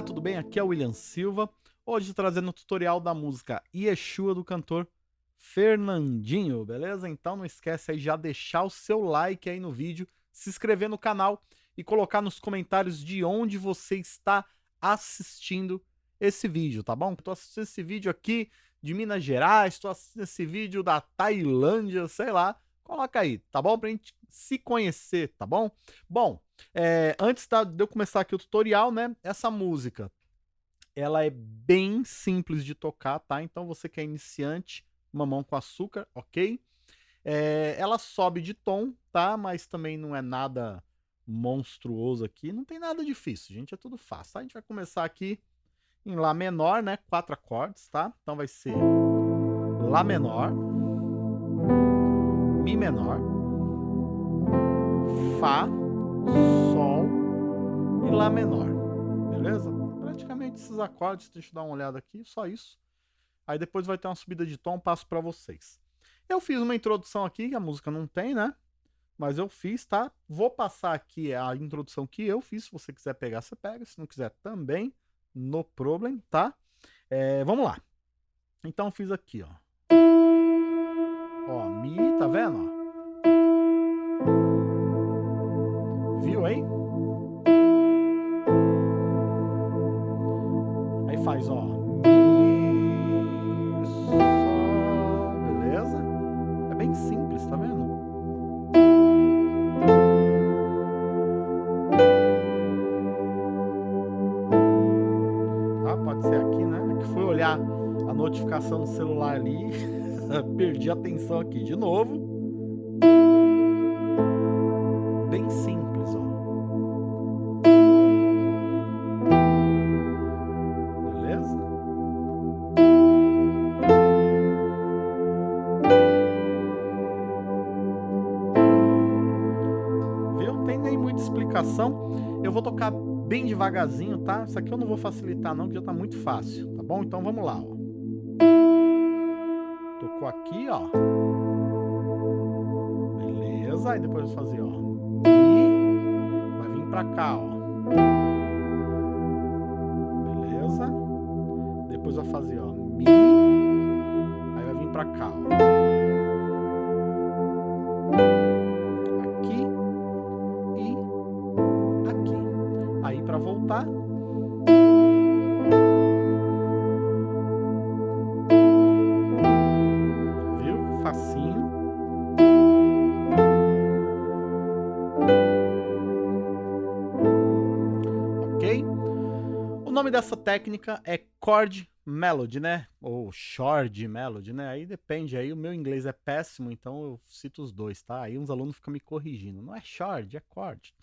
Olá, tudo bem? Aqui é o William Silva. Hoje trazendo o tutorial da música Yeshua do cantor Fernandinho, beleza? Então não esquece aí já deixar o seu like aí no vídeo, se inscrever no canal e colocar nos comentários de onde você está assistindo esse vídeo, tá bom? Estou assistindo esse vídeo aqui de Minas Gerais, estou assistindo esse vídeo da Tailândia, sei lá, coloca aí, tá bom? Pra gente se conhecer, tá bom? Bom, é, antes de eu começar aqui o tutorial, né, essa música, ela é bem simples de tocar, tá? Então você que é iniciante, mamão com açúcar, ok? É, ela sobe de tom, tá? Mas também não é nada monstruoso aqui, não tem nada difícil, gente, é tudo fácil, tá? A gente vai começar aqui em Lá menor, né? Quatro acordes, tá? Então vai ser Lá menor, Mi menor, Fá, e Lá menor, beleza? Praticamente esses acordes, deixa eu dar uma olhada aqui, só isso. Aí depois vai ter uma subida de tom, passo para vocês. Eu fiz uma introdução aqui, que a música não tem, né? Mas eu fiz, tá? Vou passar aqui a introdução que eu fiz, se você quiser pegar, você pega, se não quiser também, no problem, tá? É, vamos lá. Então fiz aqui, ó. Ó, Mi, tá vendo? Viu Faz, ó. Beleza? É bem simples, tá vendo? Tá? Pode ser aqui, né? Que fui olhar a notificação do celular ali, perdi a atenção aqui de novo. Bem devagarzinho, tá? Isso aqui eu não vou facilitar não, que já tá muito fácil, tá bom? Então vamos lá, ó. Tocou aqui, ó. Beleza, aí depois eu vou fazer, ó. Mi, vai vir pra cá, ó. Beleza? Depois eu vou fazer, ó. Mi, aí vai vir pra cá, ó. Viu? Facinho. Ok? O nome dessa técnica é chord melody, né? Ou chord melody, né? Aí depende, aí o meu inglês é péssimo, então eu cito os dois, tá? Aí uns alunos ficam me corrigindo. Não é chord, é chord.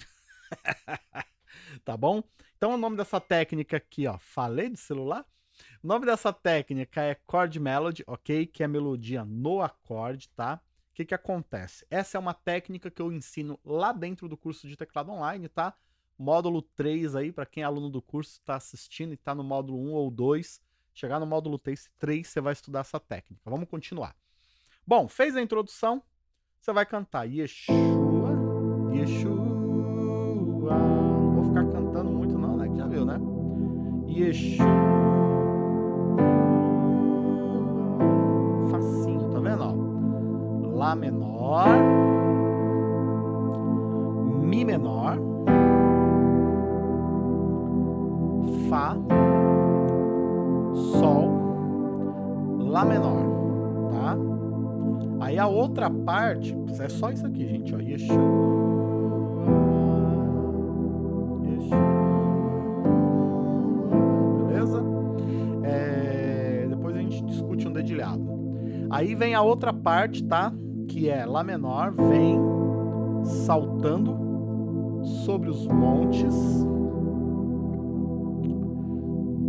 tá bom? Então o nome dessa técnica aqui, ó, falei de celular? O nome dessa técnica é chord melody, ok? Que é melodia no acorde, tá? O que que acontece? Essa é uma técnica que eu ensino lá dentro do curso de teclado online, tá? Módulo 3 aí, para quem é aluno do curso, está assistindo e está no módulo 1 ou 2, chegar no módulo 3, 3 você vai estudar essa técnica. Vamos continuar. Bom, fez a introdução, você vai cantar Yeshua, Yeshua, ficar cantando muito não, né, que já viu, né? Yeshua, facinho, tá vendo, ó? Lá menor, Mi menor, Fá, Sol, Lá menor, tá? Aí a outra parte, é só isso aqui, gente, ó, Yeshua, Aí vem a outra parte, tá? Que é Lá menor, vem saltando sobre os montes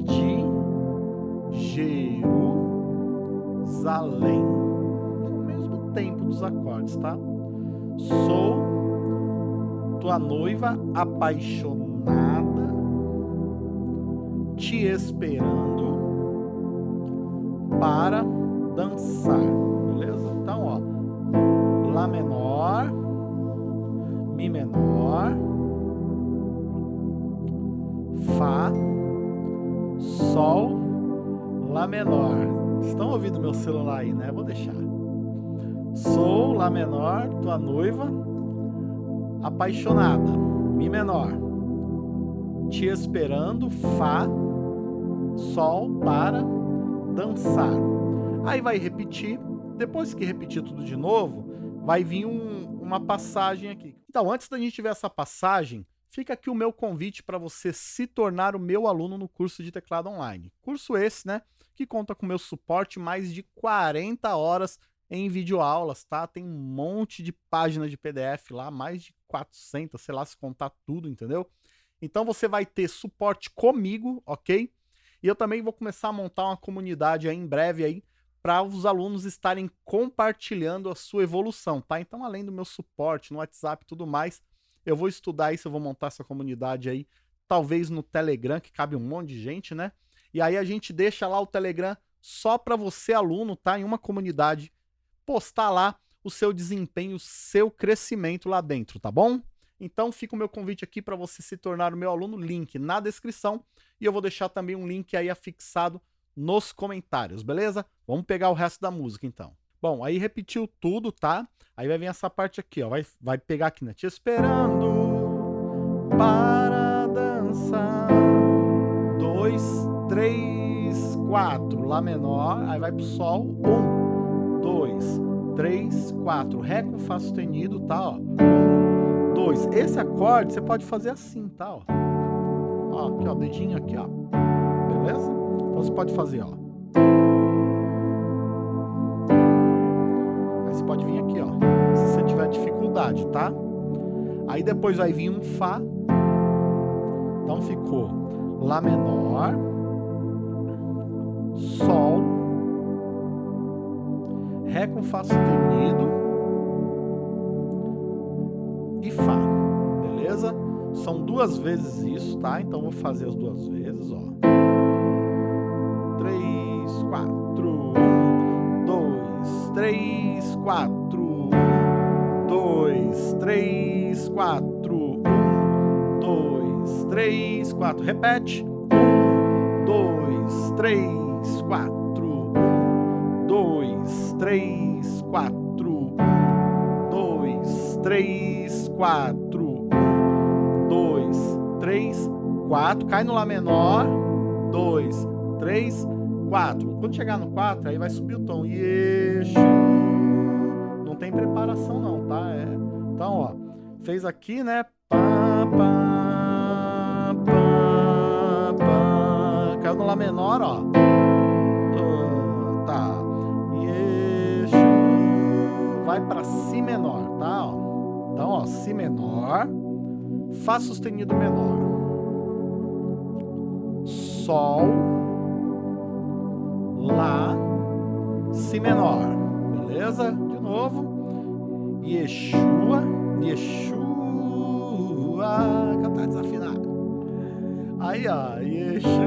de Jerusalém. No mesmo tempo dos acordes, tá? Sou tua noiva apaixonada, te esperando para dançar, beleza? Então, ó, Lá menor, Mi menor, Fá, Sol, Lá menor. Estão ouvindo meu celular aí, né? Vou deixar. Sol, Lá menor, tua noiva, apaixonada, Mi menor. Te esperando, Fá, Sol, para, dançar. Aí vai repetir. Depois que repetir tudo de novo, vai vir um, uma passagem aqui. Então, antes da gente ver essa passagem, fica aqui o meu convite para você se tornar o meu aluno no curso de teclado online. Curso esse, né, que conta com meu suporte mais de 40 horas em videoaulas, tá? Tem um monte de páginas de PDF lá, mais de 400, sei lá, se contar tudo, entendeu? Então você vai ter suporte comigo, ok? E eu também vou começar a montar uma comunidade aí em breve aí para os alunos estarem compartilhando a sua evolução, tá? Então, além do meu suporte no WhatsApp e tudo mais, eu vou estudar isso, eu vou montar essa comunidade aí, talvez no Telegram, que cabe um monte de gente, né? E aí a gente deixa lá o Telegram só para você, aluno, tá? Em uma comunidade, postar lá o seu desempenho, o seu crescimento lá dentro, tá bom? Então fica o meu convite aqui para você se tornar o meu aluno, link na descrição, e eu vou deixar também um link aí afixado nos comentários, beleza? Vamos pegar o resto da música então. Bom, aí repetiu tudo, tá? Aí vai vir essa parte aqui, ó. Vai, vai pegar aqui, né? Te esperando para dançar. Dois, três, quatro. Lá menor. Aí vai pro sol. Um, dois, três, quatro. Ré com Fá sustenido, tá? Ó. Um, dois. Esse acorde você pode fazer assim, tá? Ó. ó aqui, ó. Dedinho aqui, ó. Beleza? Então você pode fazer, ó. pode vir aqui, ó. Se você tiver dificuldade, tá? Aí depois vai vir um Fá. Então ficou Lá menor, Sol, Ré com Fá sustenido e Fá, beleza? São duas vezes isso, tá? Então vou fazer as duas vezes, ó. Quatro, dois, três, quatro, dois, três, quatro, um, dois, três, quatro. Repete. Um, dois, três, quatro, dois, três, quatro, um, dois, três, quatro, um, dois, três, quatro. Cai no Lá menor. Dois, três, quatro. Quando chegar no quatro, aí vai subir o tom. Yeshu tem preparação não, tá? É, então, ó, fez aqui, né? Pá, pá, pá, pá. Caiu no Lá menor, ó. Tá. Yeshu. Vai pra Si menor, tá? Ó. Então, ó, Si menor. Fá sustenido menor. Sol. Lá. Si menor. Beleza? De novo. Yeshua, Yeshua, cantar desafinado. Aí, ó, Yeshua,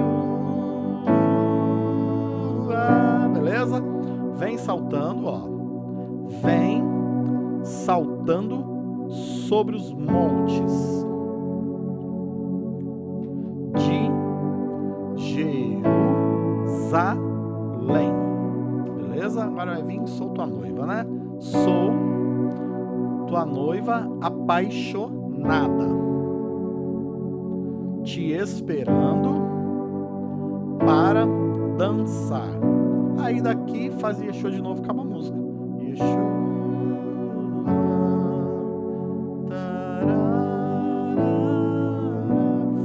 beleza? Vem saltando, ó. Vem saltando sobre os montes de Jerusalém. Beleza? Agora vai vir, sou tua noiva, né? Sou tua noiva apaixonada, te esperando para dançar. Aí daqui fazia show de novo, acaba a música. Yeshua.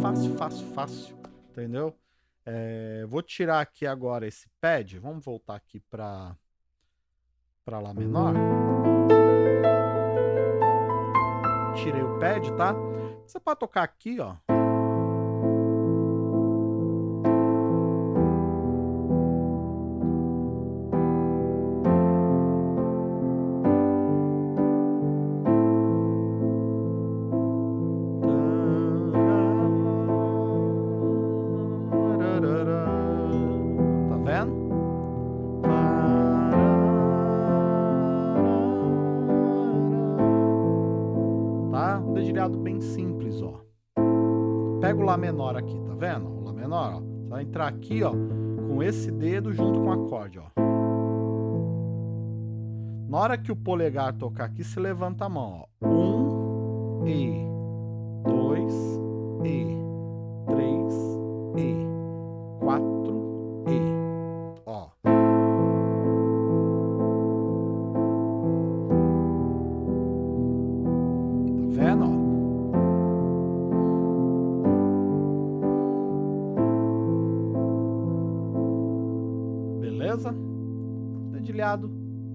Fácil, fácil, fácil, entendeu? É, vou tirar aqui agora esse pad, vamos voltar aqui para Lá menor tirei o pad, tá? Você pode tocar aqui, ó. Menor aqui, tá vendo? O Lá menor, ó. Você vai entrar aqui, ó, com esse dedo junto com o acorde, ó. Na hora que o polegar tocar aqui, você levanta a mão, ó. Um, E. Dois, E. Três, E. Quatro, Beleza? Dedilhado,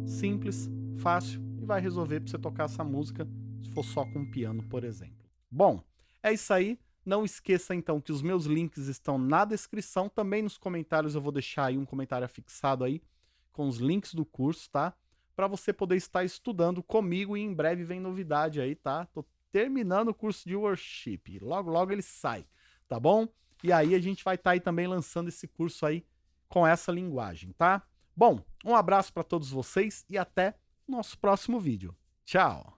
simples, fácil e vai resolver para você tocar essa música se for só com piano, por exemplo. Bom, é isso aí. Não esqueça então que os meus links estão na descrição, também nos comentários eu vou deixar aí um comentário fixado aí com os links do curso, tá? Para você poder estar estudando comigo e em breve vem novidade aí, tá? Tô terminando o curso de worship, logo logo ele sai, tá bom? E aí a gente vai estar tá aí também lançando esse curso aí com essa linguagem, tá? Bom, um abraço para todos vocês e até nosso próximo vídeo. Tchau!